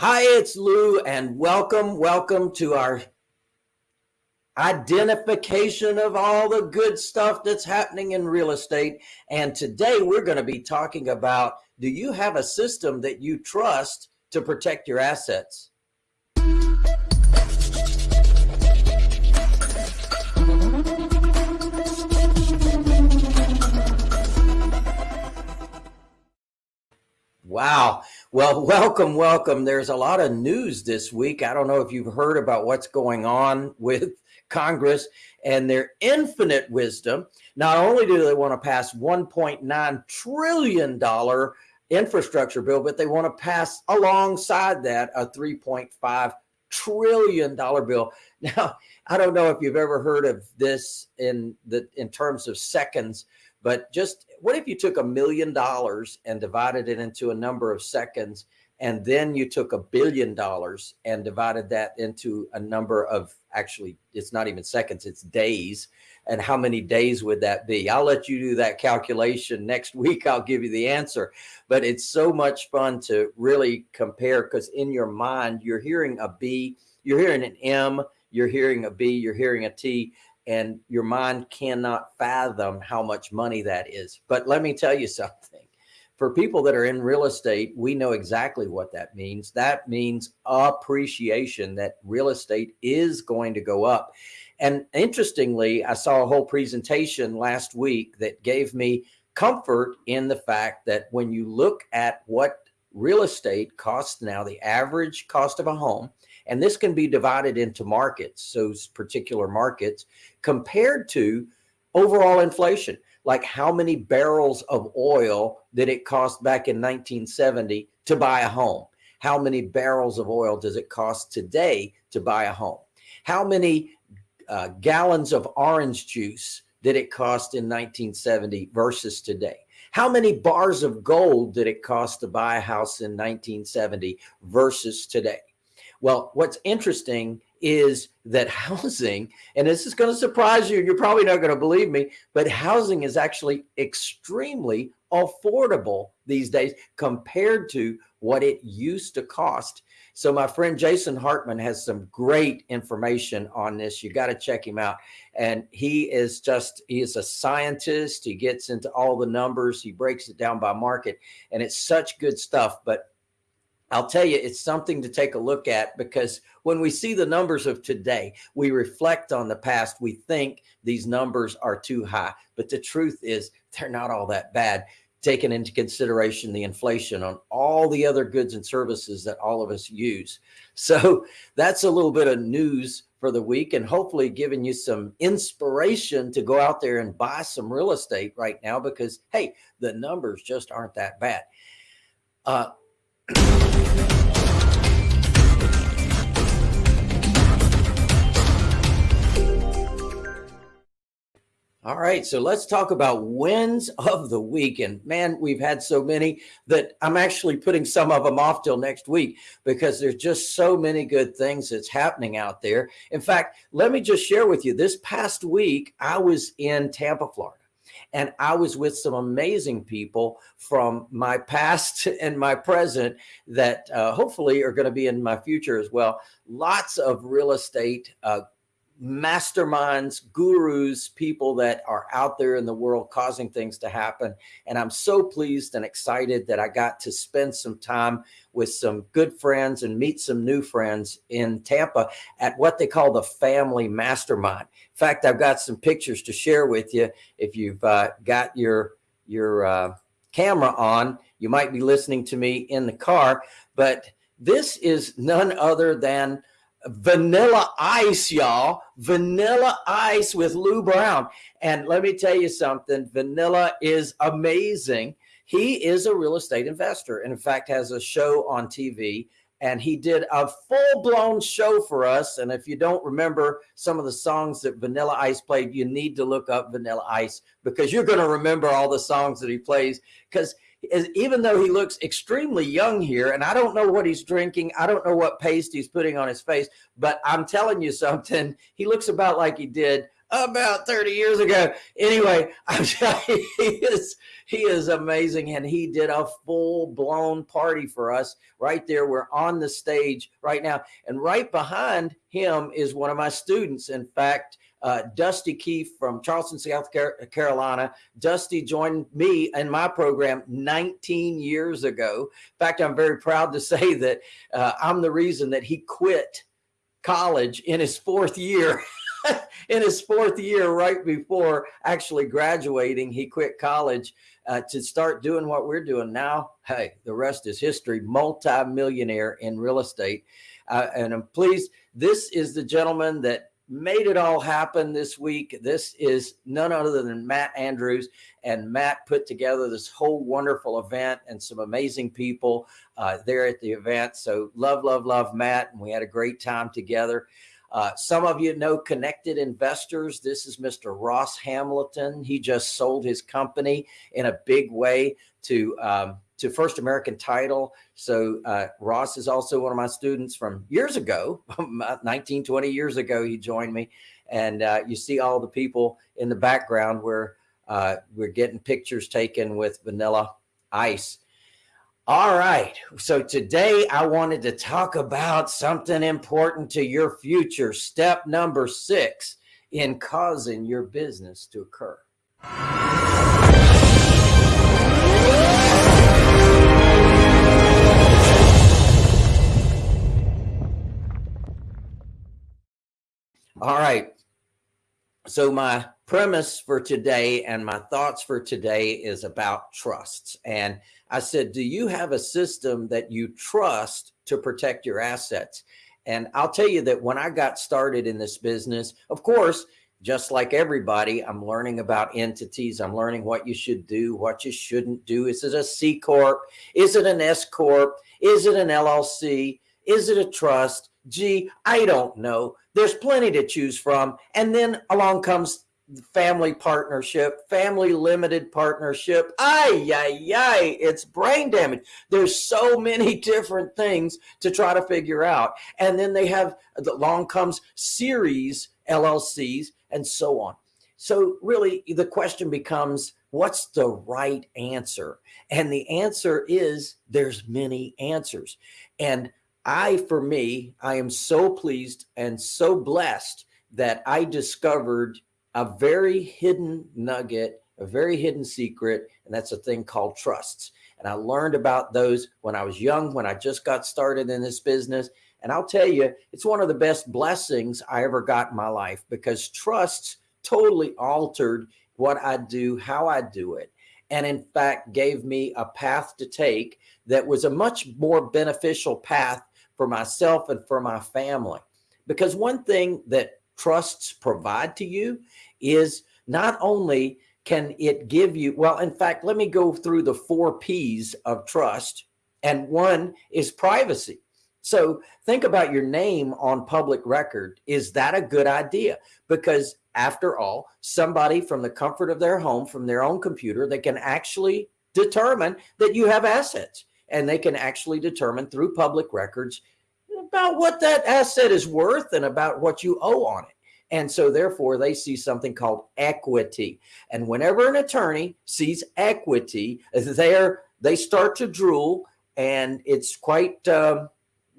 Hi, it's Lou, and welcome, welcome to our identification of all the good stuff that's happening in real estate. And today we're going to be talking about do you have a system that you trust to protect your assets? Wow. Well, welcome, welcome. There's a lot of news this week. I don't know if you've heard about what's going on with Congress and their infinite wisdom. Not only do they want to pass $1.9 trillion infrastructure bill, but they want to pass alongside that a $3.5 trillion bill. Now, I don't know if you've ever heard of this in the in terms of seconds, but just what if you took a million dollars and divided it into a number of seconds, and then you took a billion dollars and divided that into a number of actually, it's not even seconds, it's days. And how many days would that be? I'll let you do that calculation next week. I'll give you the answer. But it's so much fun to really compare because in your mind, you're hearing a B, you're hearing an M, you're hearing a B, you're hearing a T, and your mind cannot fathom how much money that is. But let me tell you something. For people that are in real estate, we know exactly what that means. That means appreciation that real estate is going to go up. And interestingly, I saw a whole presentation last week that gave me comfort in the fact that when you look at what real estate costs now, the average cost of a home, and this can be divided into markets, those particular markets, compared to overall inflation, like how many barrels of oil did it cost back in 1970 to buy a home? How many barrels of oil does it cost today to buy a home? How many uh, gallons of orange juice did it cost in 1970 versus today? How many bars of gold did it cost to buy a house in 1970 versus today? Well, what's interesting is that housing, and this is going to surprise you, you're probably not going to believe me, but housing is actually extremely affordable these days compared to what it used to cost. So my friend Jason Hartman has some great information on this. You got to check him out. And he is just, he is a scientist. He gets into all the numbers. He breaks it down by market and it's such good stuff. But I'll tell you, it's something to take a look at because when we see the numbers of today, we reflect on the past. We think these numbers are too high, but the truth is they're not all that bad, taking into consideration the inflation on all the other goods and services that all of us use. So that's a little bit of news for the week and hopefully giving you some inspiration to go out there and buy some real estate right now because, hey, the numbers just aren't that bad. Uh, All right, so let's talk about wins of the week. And man, we've had so many that I'm actually putting some of them off till next week because there's just so many good things that's happening out there. In fact, let me just share with you this past week, I was in Tampa, Florida. And I was with some amazing people from my past and my present that uh, hopefully are going to be in my future as well. Lots of real estate uh, masterminds, gurus, people that are out there in the world causing things to happen. And I'm so pleased and excited that I got to spend some time with some good friends and meet some new friends in Tampa at what they call the family mastermind. In fact, I've got some pictures to share with you. If you've uh, got your, your uh, camera on, you might be listening to me in the car, but this is none other than vanilla ice, y'all. Vanilla ice with Lou Brown. And let me tell you something, vanilla is amazing. He is a real estate investor and in fact has a show on TV and he did a full blown show for us. And if you don't remember some of the songs that Vanilla Ice played, you need to look up Vanilla Ice because you're going to remember all the songs that he plays because is even though he looks extremely young here, and I don't know what he's drinking, I don't know what paste he's putting on his face, but I'm telling you something, he looks about like he did about 30 years ago. Anyway, I'm telling you, he is he is amazing, and he did a full blown party for us right there. We're on the stage right now, and right behind him is one of my students. In fact, uh, Dusty Keefe from Charleston, South Carolina. Dusty joined me in my program 19 years ago. In fact, I'm very proud to say that uh, I'm the reason that he quit college in his fourth year. in his fourth year, right before actually graduating, he quit college uh, to start doing what we're doing now. Hey, the rest is history. Multi-millionaire in real estate. Uh, and I'm pleased. This is the gentleman that made it all happen this week. This is none other than Matt Andrews and Matt put together this whole wonderful event and some amazing people uh, there at the event. So love, love, love Matt. And we had a great time together. Uh, some of you know Connected Investors. This is Mr. Ross Hamilton. He just sold his company in a big way to um, to First American Title. So uh, Ross is also one of my students from years ago, 19, 20 years ago, he joined me. And uh, you see all the people in the background where uh, we're getting pictures taken with vanilla ice. All right. So today I wanted to talk about something important to your future. Step number six in causing your business to occur. All right. So my premise for today and my thoughts for today is about trusts. And I said, do you have a system that you trust to protect your assets? And I'll tell you that when I got started in this business, of course, just like everybody, I'm learning about entities. I'm learning what you should do, what you shouldn't do. Is it a C Corp? Is it an S Corp? Is it an LLC? Is it a trust? Gee, I don't know. There's plenty to choose from. And then along comes family partnership, family limited partnership. Ay, ay, ay, it's brain damage. There's so many different things to try to figure out. And then they have, the along comes series LLCs and so on. So really the question becomes, what's the right answer? And the answer is there's many answers. And I, for me, I am so pleased and so blessed that I discovered a very hidden nugget, a very hidden secret, and that's a thing called trusts. And I learned about those when I was young, when I just got started in this business. And I'll tell you, it's one of the best blessings I ever got in my life because trusts totally altered what I do, how I do it. And in fact, gave me a path to take that was a much more beneficial path for myself and for my family. Because one thing that trusts provide to you is not only can it give you, well, in fact, let me go through the four P's of trust. And one is privacy. So think about your name on public record. Is that a good idea? Because after all, somebody from the comfort of their home, from their own computer, they can actually determine that you have assets and they can actually determine through public records about what that asset is worth and about what you owe on it. And so therefore they see something called equity. And whenever an attorney sees equity there, they start to drool and it's quite um,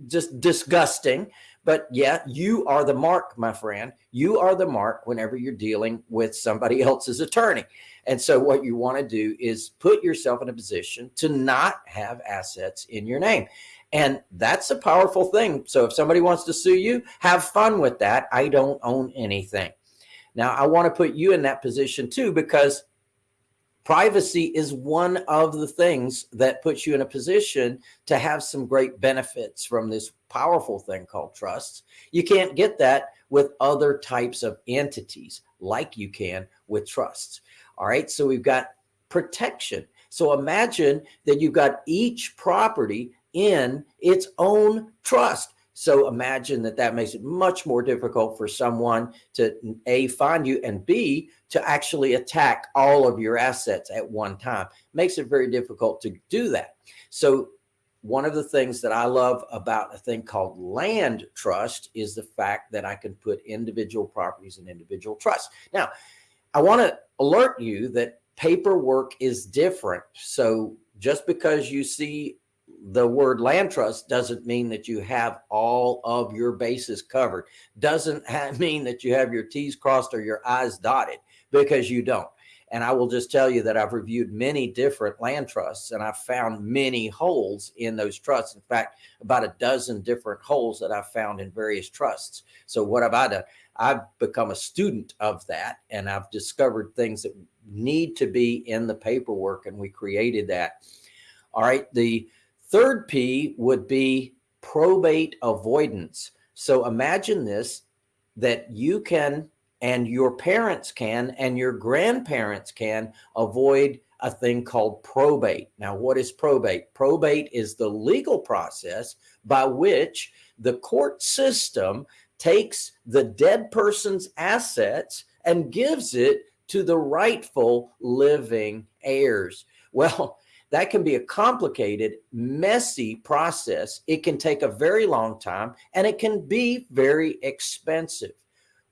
just disgusting. But yeah, you are the mark, my friend. You are the mark whenever you're dealing with somebody else's attorney. And so what you want to do is put yourself in a position to not have assets in your name. And that's a powerful thing. So if somebody wants to sue you, have fun with that. I don't own anything. Now, I want to put you in that position too, because privacy is one of the things that puts you in a position to have some great benefits from this powerful thing called trusts. You can't get that with other types of entities like you can with trusts. All right. So we've got protection. So imagine that you've got each property in its own trust. So imagine that that makes it much more difficult for someone to A, find you and B, to actually attack all of your assets at one time. Makes it very difficult to do that. So one of the things that I love about a thing called land trust is the fact that I can put individual properties in individual trusts. Now, I want to alert you that paperwork is different. So just because you see the word land trust doesn't mean that you have all of your bases covered. Doesn't mean that you have your T's crossed or your I's dotted because you don't. And I will just tell you that I've reviewed many different land trusts and I've found many holes in those trusts. In fact, about a dozen different holes that I've found in various trusts. So what have I done? I've become a student of that and I've discovered things that need to be in the paperwork and we created that. All right. The third P would be probate avoidance. So imagine this, that you can and your parents can and your grandparents can avoid a thing called probate. Now, what is probate? Probate is the legal process by which the court system takes the dead person's assets and gives it to the rightful living heirs. Well, that can be a complicated, messy process. It can take a very long time and it can be very expensive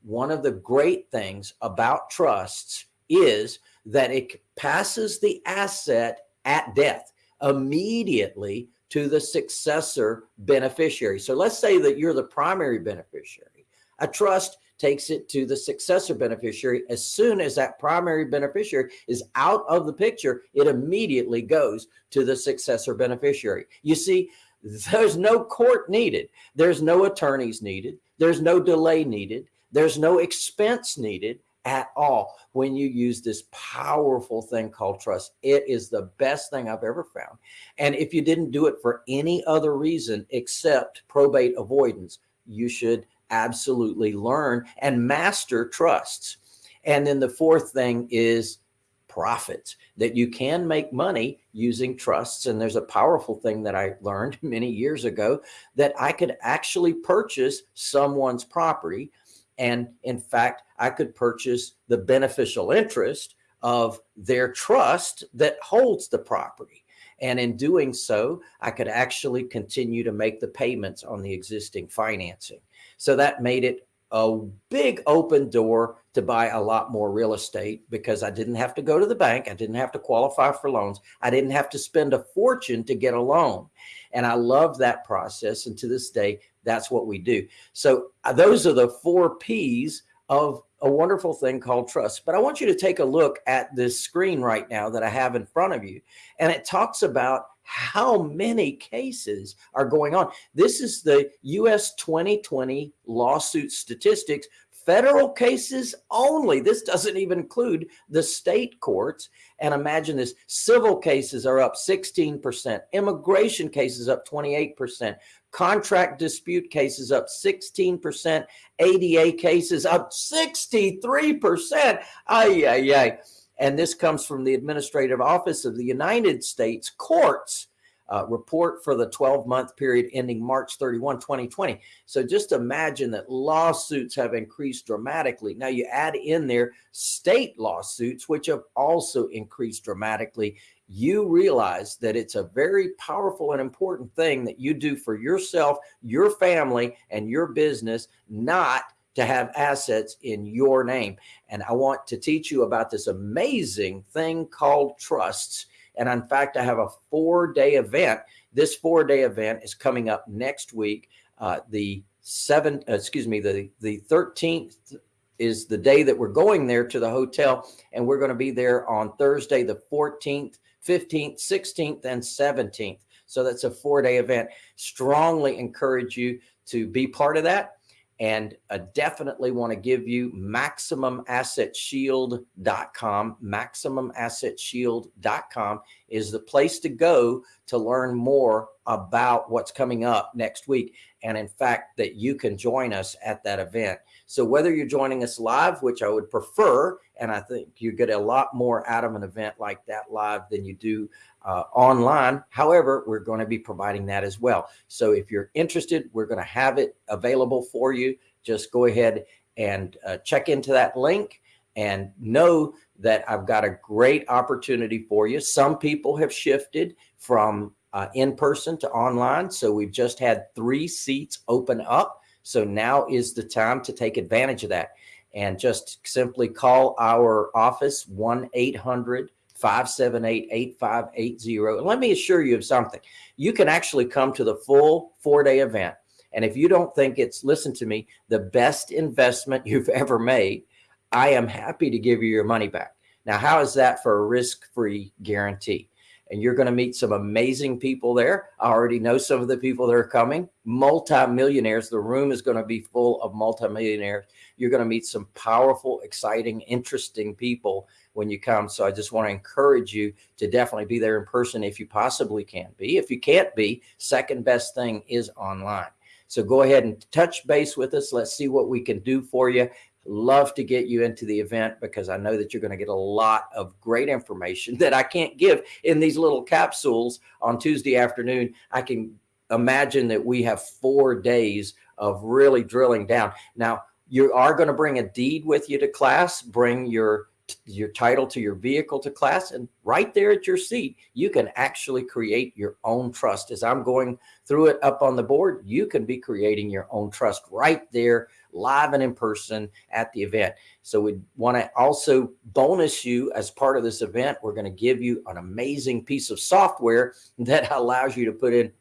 one of the great things about trusts is that it passes the asset at death immediately to the successor beneficiary. So let's say that you're the primary beneficiary. A trust takes it to the successor beneficiary. As soon as that primary beneficiary is out of the picture, it immediately goes to the successor beneficiary. You see, there's no court needed. There's no attorneys needed. There's no delay needed. There's no expense needed at all when you use this powerful thing called trust. It is the best thing I've ever found. And if you didn't do it for any other reason except probate avoidance, you should absolutely learn and master trusts. And then the fourth thing is profits that you can make money using trusts. And there's a powerful thing that I learned many years ago that I could actually purchase someone's property and in fact, I could purchase the beneficial interest of their trust that holds the property. And in doing so, I could actually continue to make the payments on the existing financing. So that made it a big open door to buy a lot more real estate because I didn't have to go to the bank. I didn't have to qualify for loans. I didn't have to spend a fortune to get a loan. And I love that process. And to this day, that's what we do. So uh, those are the four P's of a wonderful thing called trust. But I want you to take a look at this screen right now that I have in front of you. And it talks about how many cases are going on. This is the US 2020 lawsuit statistics federal cases only. This doesn't even include the state courts. And imagine this, civil cases are up 16%, immigration cases up 28%, contract dispute cases up 16%, ADA cases up 63%. Ay, ay, ay. And this comes from the Administrative Office of the United States Courts uh, report for the 12 month period ending March 31, 2020. So just imagine that lawsuits have increased dramatically. Now you add in there state lawsuits, which have also increased dramatically. You realize that it's a very powerful and important thing that you do for yourself, your family, and your business, not to have assets in your name. And I want to teach you about this amazing thing called trusts and in fact, I have a four day event. This four day event is coming up next week. Uh, the seventh, uh, excuse me, the, the 13th is the day that we're going there to the hotel. And we're going to be there on Thursday, the 14th, 15th, 16th, and 17th. So that's a four day event. Strongly encourage you to be part of that and I definitely want to give you maximumassetshield.com. Maximumassetshield.com is the place to go to learn more about what's coming up next week. And in fact, that you can join us at that event. So whether you're joining us live, which I would prefer, and I think you get a lot more out of an event like that live than you do uh, online. However, we're going to be providing that as well. So if you're interested, we're going to have it available for you. Just go ahead and uh, check into that link and know that I've got a great opportunity for you. Some people have shifted from uh, in person to online. So we've just had three seats open up. So now is the time to take advantage of that and just simply call our office 1 800 578 8580. And let me assure you of something you can actually come to the full four day event. And if you don't think it's, listen to me, the best investment you've ever made, I am happy to give you your money back. Now, how is that for a risk free guarantee? And you're going to meet some amazing people there. I already know some of the people that are coming, multimillionaires. The room is going to be full of multimillionaires. You're going to meet some powerful, exciting, interesting people when you come. So I just want to encourage you to definitely be there in person if you possibly can be. If you can't be, second best thing is online. So go ahead and touch base with us. Let's see what we can do for you. Love to get you into the event because I know that you're going to get a lot of great information that I can't give in these little capsules on Tuesday afternoon. I can imagine that we have four days of really drilling down. Now, you are going to bring a deed with you to class, bring your your title to your vehicle to class and right there at your seat you can actually create your own trust. As i'm going through it up on the board you can be creating your own trust right there live and in person at the event. So we want to also bonus you as part of this event. We're going to give you an amazing piece of software that allows you to put in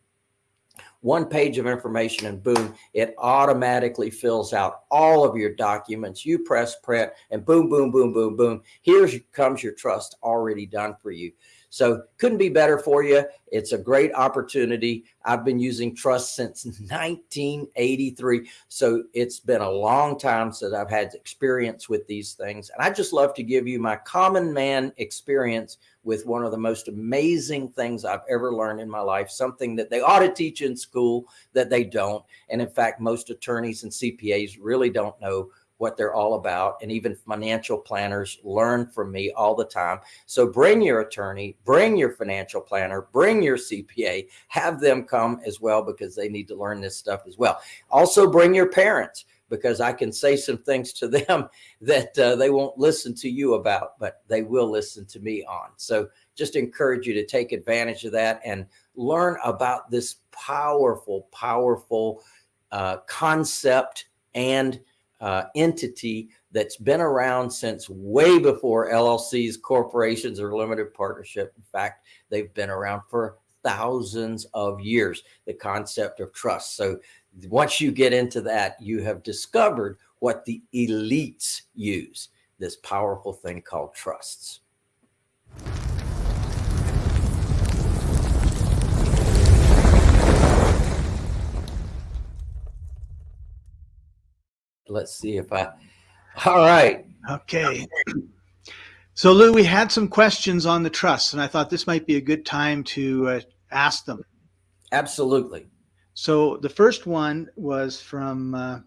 one page of information and boom, it automatically fills out all of your documents. You press print and boom, boom, boom, boom, boom. Here comes your trust already done for you. So couldn't be better for you. It's a great opportunity. I've been using trust since 1983. So it's been a long time since I've had experience with these things. And I just love to give you my common man experience with one of the most amazing things I've ever learned in my life, something that they ought to teach in school that they don't. And in fact, most attorneys and CPAs really don't know what they're all about. And even financial planners learn from me all the time. So bring your attorney, bring your financial planner, bring your CPA, have them come as well because they need to learn this stuff as well. Also bring your parents because I can say some things to them that uh, they won't listen to you about, but they will listen to me on. So just encourage you to take advantage of that and learn about this powerful, powerful uh, concept and uh, entity that's been around since way before LLCs, corporations, or limited partnership. In fact, they've been around for thousands of years, the concept of trust. So once you get into that, you have discovered what the elites use, this powerful thing called trusts. Let's see if I, all right. Okay. So Lou, we had some questions on the trust and I thought this might be a good time to uh, ask them. Absolutely. So the first one was from uh,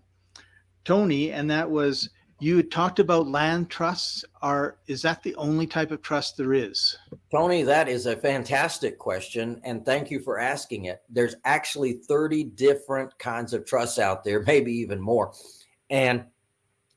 Tony, and that was you talked about land trusts. Are is that the only type of trust there is? Tony, that is a fantastic question, and thank you for asking it. There's actually 30 different kinds of trusts out there, maybe even more, and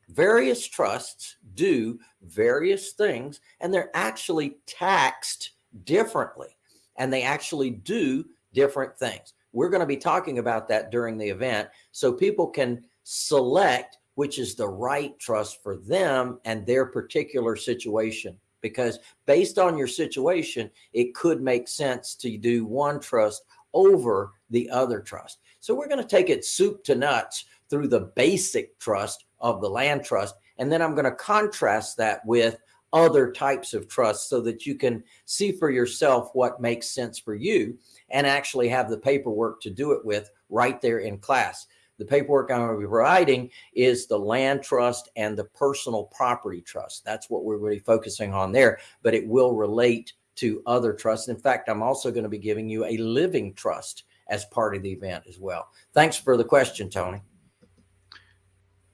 various trusts do various things, and they're actually taxed differently, and they actually do different things. We're going to be talking about that during the event so people can select which is the right trust for them and their particular situation. Because based on your situation, it could make sense to do one trust over the other trust. So we're going to take it soup to nuts through the basic trust of the land trust. And then I'm going to contrast that with other types of trusts so that you can see for yourself what makes sense for you and actually have the paperwork to do it with right there in class. The paperwork I'm going to be providing is the land trust and the personal property trust. That's what we're really focusing on there, but it will relate to other trusts. In fact, I'm also going to be giving you a living trust as part of the event as well. Thanks for the question, Tony.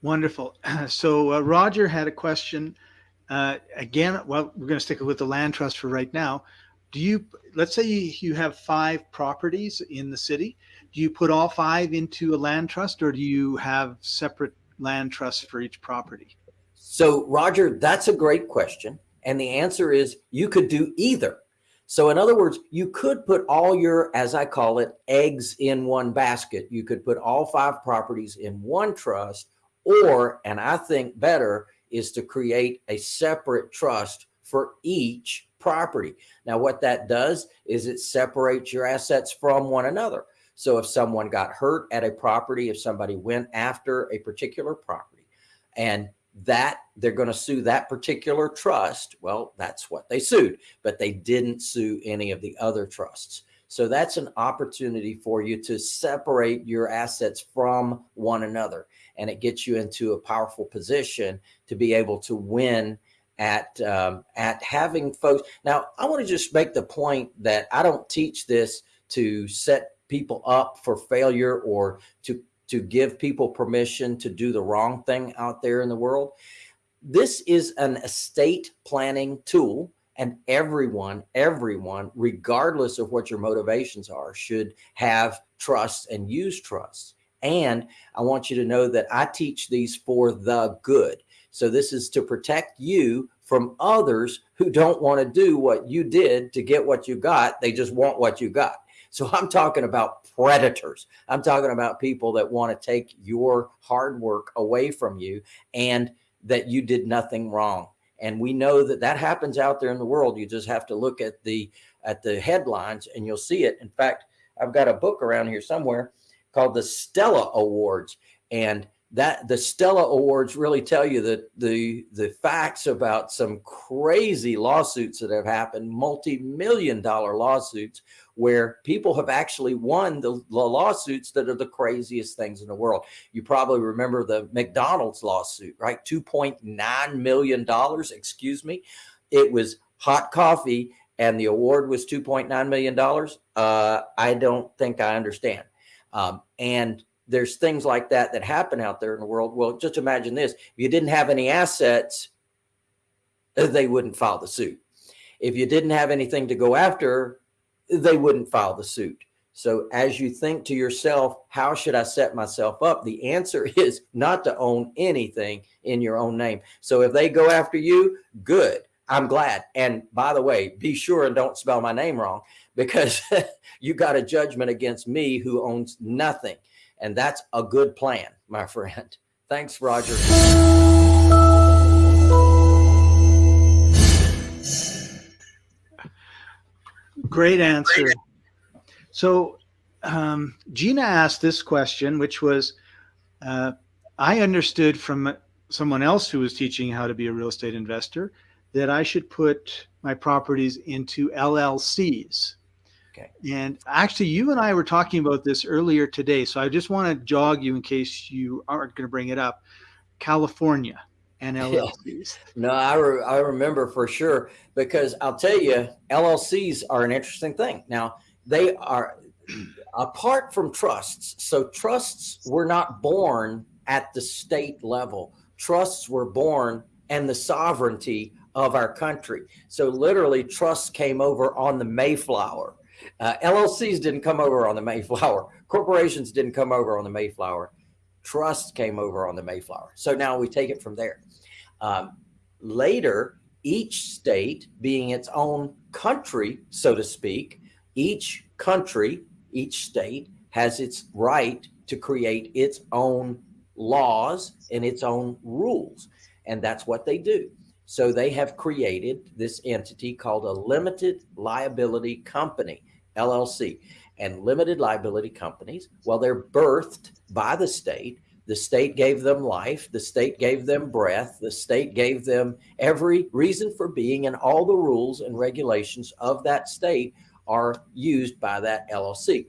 Wonderful. So uh, Roger had a question. Uh, again, well, we're going to stick with the land trust for right now do you let's say you have five properties in the city do you put all five into a land trust or do you have separate land trusts for each property so roger that's a great question and the answer is you could do either So in other words, you could put all your, as I call it, eggs in one basket. You could put all five properties in one trust, or, and I think better, is to create a separate trust for each property. Now, what that does is it separates your assets from one another. So if someone got hurt at a property, if somebody went after a particular property and that they're going to sue that particular trust, well, that's what they sued, but they didn't sue any of the other trusts. So that's an opportunity for you to separate your assets from one another. And it gets you into a powerful position to be able to win at um, at having folks. Now, I want to just make the point that I don't teach this to set people up for failure or to to give people permission to do the wrong thing out there in the world. This is an estate planning tool and everyone, everyone, regardless of what your motivations are, should have trust and use trust. And I want you to know that I teach these for the good. So this is to protect you from others who don't want to do what you did to get what you got. They just want what you got. So I'm talking about predators. I'm talking about people that want to take your hard work away from you and that you did nothing wrong. And we know that that happens out there in the world. You just have to look at the at the headlines and you'll see it. In fact, I've got a book around here somewhere called the Stella Awards. And that the Stella Awards really tell you that the the facts about some crazy lawsuits that have happened, multi-million dollar lawsuits, where people have actually won the, the, lawsuits that are the craziest things in the world. You probably remember the McDonald's lawsuit, right? $2.9 million, excuse me. It was hot coffee and the award was $2.9 million. Uh, I don't think I understand. Um, and there's things like that that happen out there in the world. Well, just imagine this. If you didn't have any assets, they wouldn't file the suit. If you didn't have anything to go after, they wouldn't file the suit. So as you think to yourself, how should I set myself up? The answer is not to own anything in your own name. So if they go after you, good. I'm glad. And by the way, be sure and don't spell my name wrong because you got a judgment against me who owns nothing. And that's a good plan, my friend. Thanks, Roger. Great answer. So um, Gina asked this question, which was, uh, I understood from someone else who was teaching how to be a real estate investor that I should put my properties into LLCs. Okay. And actually, you and I were talking about this earlier today. So I just want to jog you in case you aren't going to bring it up. California and LLCs. No, I, re I remember for sure because I'll tell you, LLCs are an interesting thing. Now, they are apart from trusts. So trusts were not born at the state level. Trusts were born and the sovereignty of our country. So literally trusts came over on the Mayflower uh, LLCs didn't come over on the Mayflower. Corporations didn't come over on the Mayflower. Trusts came over on the Mayflower. So now we take it from there. Um, later, each state being its own country, so to speak, each country, each state has its right to create its own laws and its own rules. And that's what they do. So they have created this entity called a limited liability company. LLC. And limited liability companies, well, they're birthed by the state. The state gave them life. The state gave them breath. The state gave them every reason for being, and all the rules and regulations of that state are used by that LLC.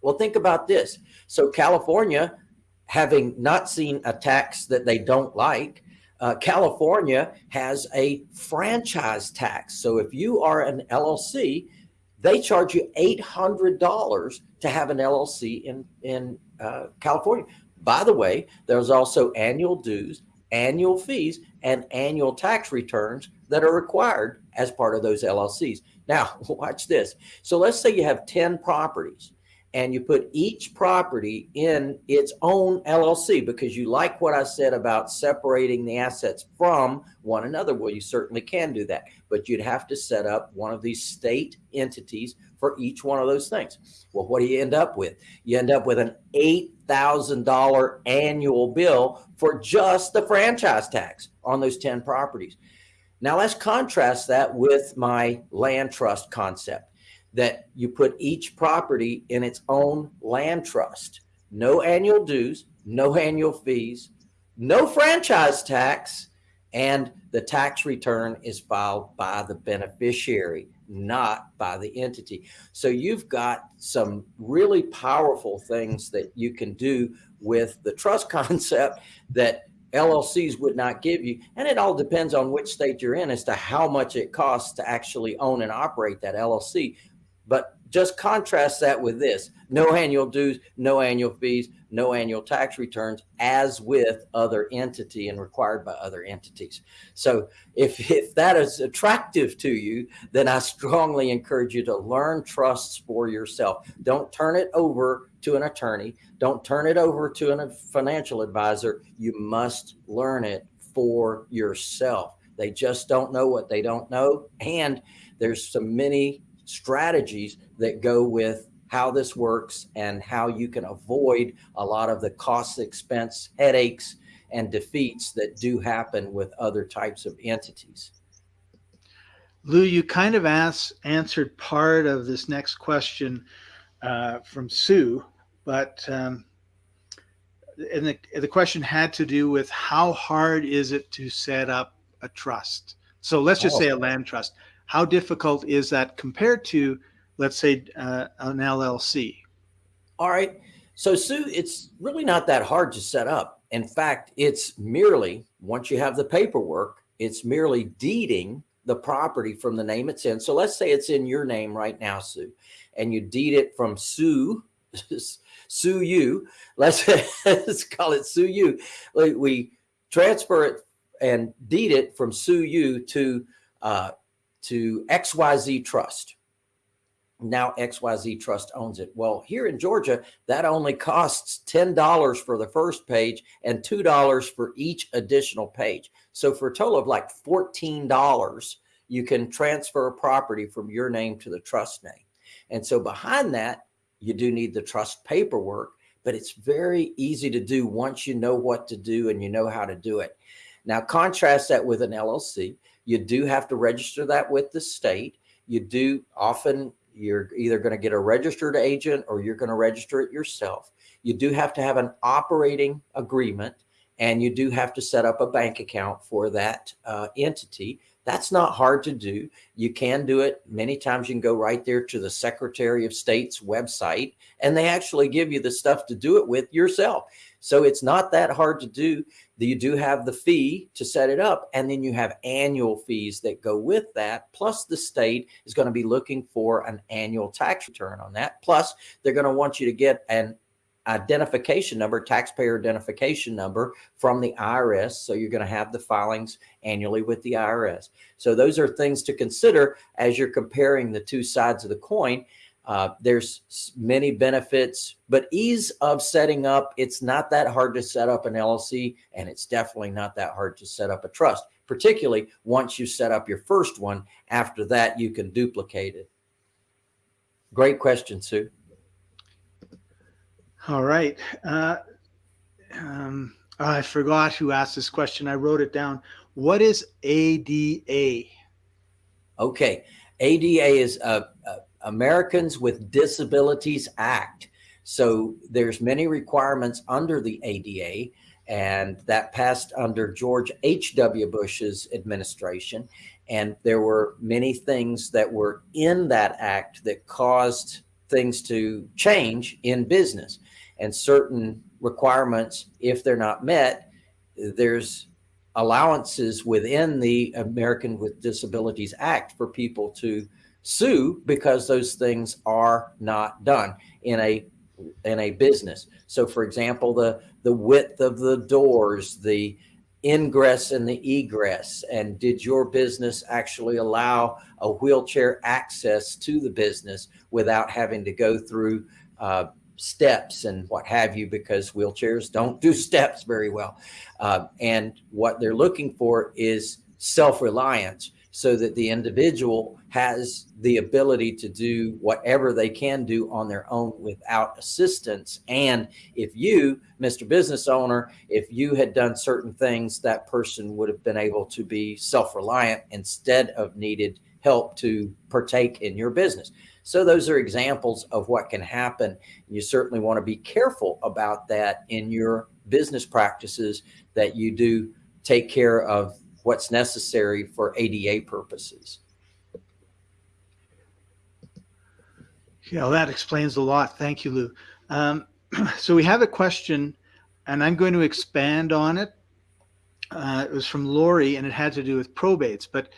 Well, think about this. So, California, having not seen a tax that they don't like, uh, California has a franchise tax. So, if you are an LLC, they charge you $800 to have an LLC in, in uh, California. By the way, there's also annual dues, annual fees, and annual tax returns that are required as part of those LLCs. Now, watch this. So let's say you have 10 properties and you put each property in its own LLC because you like what I said about separating the assets from one another. Well, you certainly can do that, but you'd have to set up one of these state entities for each one of those things. Well, what do you end up with? You end up with an $8,000 annual bill for just the franchise tax on those 10 properties. Now let's contrast that with my land trust concept that you put each property in its own land trust. No annual dues, no annual fees, no franchise tax, and the tax return is filed by the beneficiary, not by the entity. So you've got some really powerful things that you can do with the trust concept that LLCs would not give you. And it all depends on which state you're in as to how much it costs to actually own and operate that LLC. But just contrast that with this no annual dues, no annual fees, no annual tax returns, as with other entity and required by other entities. So if, if that is attractive to you, then I strongly encourage you to learn trusts for yourself. Don't turn it over to an attorney. Don't turn it over to a financial advisor. You must learn it for yourself. They just don't know what they don't know. And there's so many strategies that go with how this works and how you can avoid a lot of the cost, expense, headaches, and defeats that do happen with other types of entities. Lou, you kind of asked, answered part of this next question uh, from Sue, but um, and the, the question had to do with how hard is it to set up a trust? So let's just oh. say a land trust. How difficult is that compared to, let's say, uh, an LLC? All right. So, Sue, it's really not that hard to set up. In fact, it's merely, once you have the paperwork, it's merely deeding the property from the name it's in. So let's say it's in your name right now, Sue, and you deed it from Sue, Sue you. Let's, let's call it Sue you. We transfer it and deed it from Sue you to uh, to XYZ Trust. Now XYZ Trust owns it. Well, here in Georgia, that only costs $10 for the first page and $2 for each additional page. So for a total of like $14, you can transfer a property from your name to the trust name. And so behind that, you do need the trust paperwork, but it's very easy to do once you know what to do and you know how to do it. Now contrast that with an LLC. You do have to register that with the state. You do often, you're either going to get a registered agent or you're going to register it yourself. You do have to have an operating agreement and you do have to set up a bank account for that uh, entity. That's not hard to do. You can do it. Many times you can go right there to the Secretary of State's website and they actually give you the stuff to do it with yourself. So it's not that hard to do. You do have the fee to set it up, and then you have annual fees that go with that. Plus, the state is going to be looking for an annual tax return on that. Plus, they're going to want you to get an identification number, taxpayer identification number from the IRS. So you're going to have the filings annually with the IRS. So those are things to consider as you're comparing the two sides of the coin. Uh, there's many benefits, but ease of setting up, it's not that hard to set up an LLC, and it's definitely not that hard to set up a trust, particularly once you set up your first one. After that, you can duplicate it. Great question, Sue. All right. Uh, um, I forgot who asked this question. I wrote it down. What is ADA? Okay. ADA is a, a Americans with Disabilities Act. So there's many requirements under the ADA and that passed under George H.W. Bush's administration. And there were many things that were in that act that caused things to change in business and certain requirements, if they're not met, there's allowances within the American with Disabilities Act for people to sue because those things are not done in a in a business. So for example, the the width of the doors, the ingress and the egress, and did your business actually allow a wheelchair access to the business without having to go through uh, steps and what have you, because wheelchairs don't do steps very well. Uh, and what they're looking for is self-reliance so that the individual has the ability to do whatever they can do on their own without assistance. And if you, Mr. Business Owner, if you had done certain things, that person would have been able to be self-reliant instead of needed help to partake in your business. So those are examples of what can happen. You certainly want to be careful about that in your business practices that you do take care of what's necessary for ADA purposes. Yeah, well, that explains a lot. Thank you, Lou. Um, so we have a question, and I'm going to expand on it. Uh, it was from Lori, and it had to do with probates, but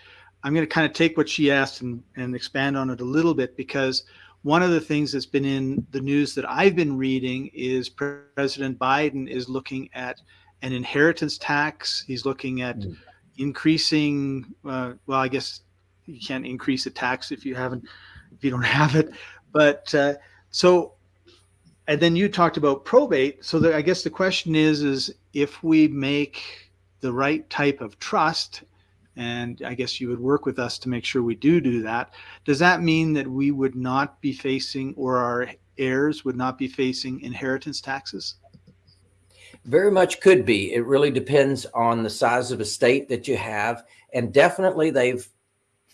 I'm going to kind of take what she asked and, and expand on it a little bit because one of the things that's been in the news that I've been reading is President Biden is looking at an inheritance tax. He's looking at mm increasing, uh, well, I guess you can't increase a tax if you haven't, if you don't have it. But uh, so, and then you talked about probate. So the, I guess the question is, is if we make the right type of trust, and I guess you would work with us to make sure we do do that. Does that mean that we would not be facing, or our heirs would not be facing inheritance taxes? Very much could be. It really depends on the size of estate that you have. And definitely they've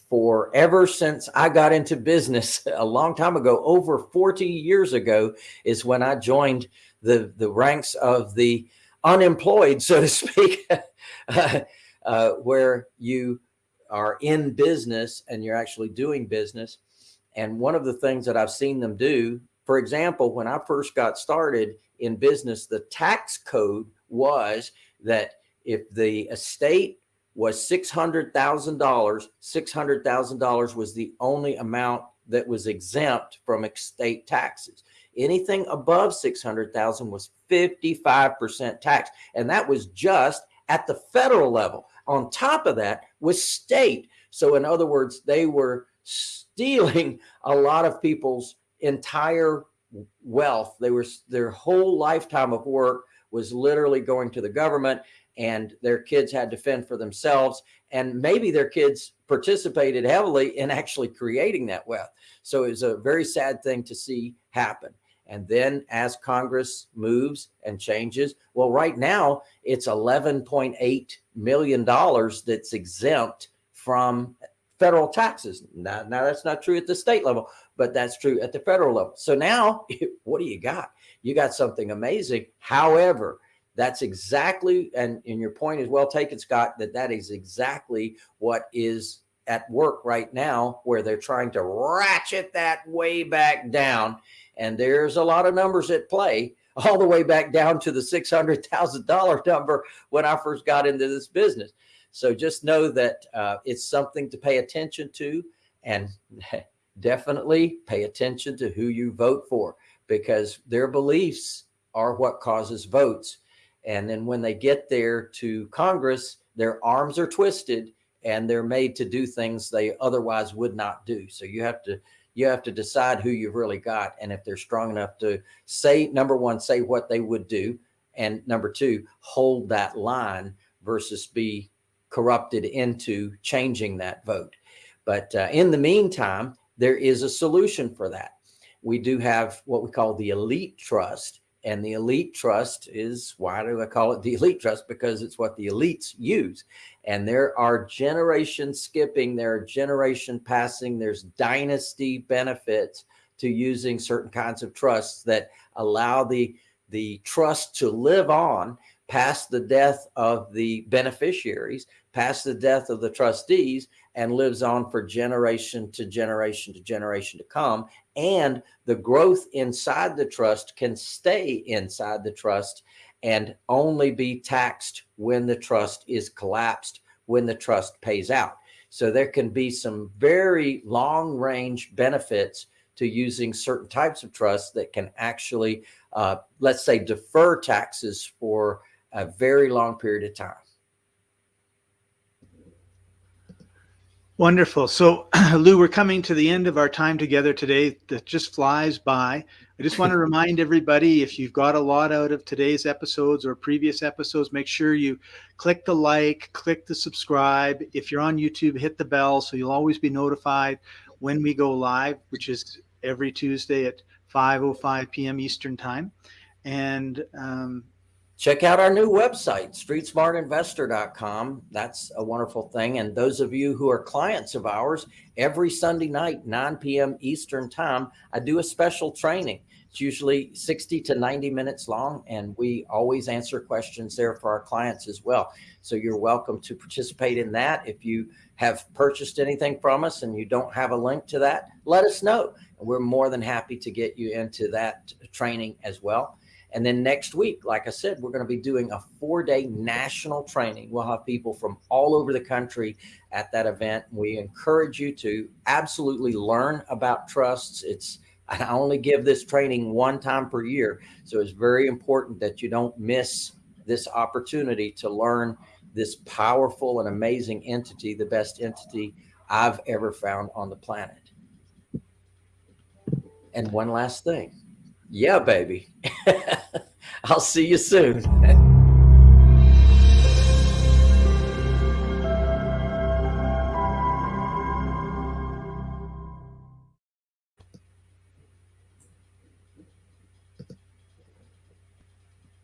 forever since I got into business a long time ago, over 40 years ago is when I joined the, the ranks of the unemployed, so to speak, uh, where you are in business and you're actually doing business. And one of the things that I've seen them do, for example, when I first got started, in business, the tax code was that if the estate was $600,000, $600,000 was the only amount that was exempt from estate taxes. Anything above 600,000 was 55% tax. And that was just at the federal level. On top of that was state. So in other words, they were stealing a lot of people's entire wealth. They were their whole lifetime of work was literally going to the government and their kids had to fend for themselves. And maybe their kids participated heavily in actually creating that wealth. So it was a very sad thing to see happen. And then as Congress moves and changes, well, right now it's $11.8 million that's exempt from federal taxes. Now, now that's not true at the state level, but that's true at the federal level. So now what do you got? You got something amazing. However, that's exactly, and, and your point is well taken, Scott, that that is exactly what is at work right now, where they're trying to ratchet that way back down. And there's a lot of numbers at play all the way back down to the $600,000 number when I first got into this business. So just know that uh, it's something to pay attention to and definitely pay attention to who you vote for because their beliefs are what causes votes. And then when they get there to Congress, their arms are twisted and they're made to do things they otherwise would not do. So you have to you have to decide who you've really got and if they're strong enough to say number one say what they would do and number two hold that line versus be corrupted into changing that vote. But uh, in the meantime, there is a solution for that. We do have what we call the elite trust. And the elite trust is, why do I call it the elite trust? Because it's what the elites use. And there are generation skipping, there are generation passing, there's dynasty benefits to using certain kinds of trusts that allow the, the trust to live on past the death of the beneficiaries, past the death of the trustees, and lives on for generation to generation to generation to come. And the growth inside the trust can stay inside the trust and only be taxed when the trust is collapsed, when the trust pays out. So there can be some very long range benefits to using certain types of trusts that can actually, uh, let's say, defer taxes for a very long period of time. Wonderful. So, Lou, we're coming to the end of our time together today. That just flies by. I just want to remind everybody if you've got a lot out of today's episodes or previous episodes, make sure you click the like, click the subscribe. If you're on YouTube, hit the bell so you'll always be notified when we go live, which is every Tuesday at 5:05 p.m. Eastern Time. And um, check out our new website, streetsmartinvestor.com. That's a wonderful thing. And those of you who are clients of ours, every Sunday night, 9 p.m. Eastern time, I do a special training. It's usually 60 to 90 minutes long, and we always answer questions there for our clients as well. So you're welcome to participate in that. If you have purchased anything from us and you don't have a link to that, let us know. We're more than happy to get you into that training as well. And then next week, like I said, we're going to be doing a four day national training. We'll have people from all over the country at that event. We encourage you to absolutely learn about trusts. It's, I only give this training one time per year. So it's very important that you don't miss this opportunity to learn this powerful and amazing entity, the best entity I've ever found on the planet. And one last thing. Yeah, baby. I'll see you soon.